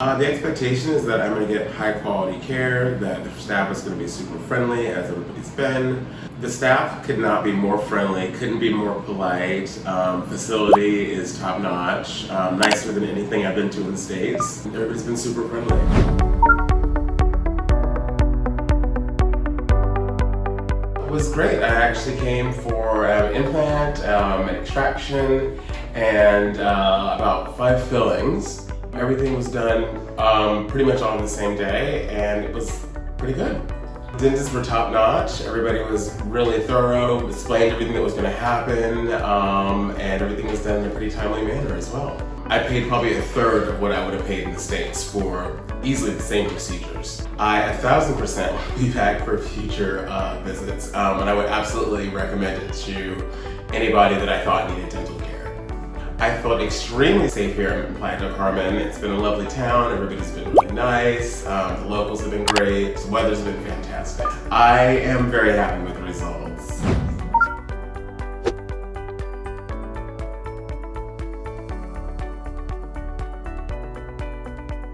Uh, the expectation is that I'm going to get high quality care, that the staff is going to be super friendly as everybody's been. The staff could not be more friendly, couldn't be more polite. Um, facility is top notch, um, nicer than anything I've been to in the States. Everybody's been super friendly. It was great. I actually came for an implant, um, an extraction, and uh, about five fillings. Everything was done um, pretty much on the same day and it was pretty good. Dentists were top notch. Everybody was really thorough, explained everything that was going to happen, um, and everything was done in a pretty timely manner as well. I paid probably a third of what I would have paid in the States for easily the same procedures. I a thousand percent will be back for future uh, visits, um, and I would absolutely recommend it to anybody that I thought needed. I felt extremely safe here in Playa del Carmen. It's been a lovely town, everybody's been really nice, um, the locals have been great, the weather's been fantastic. I am very happy with the results.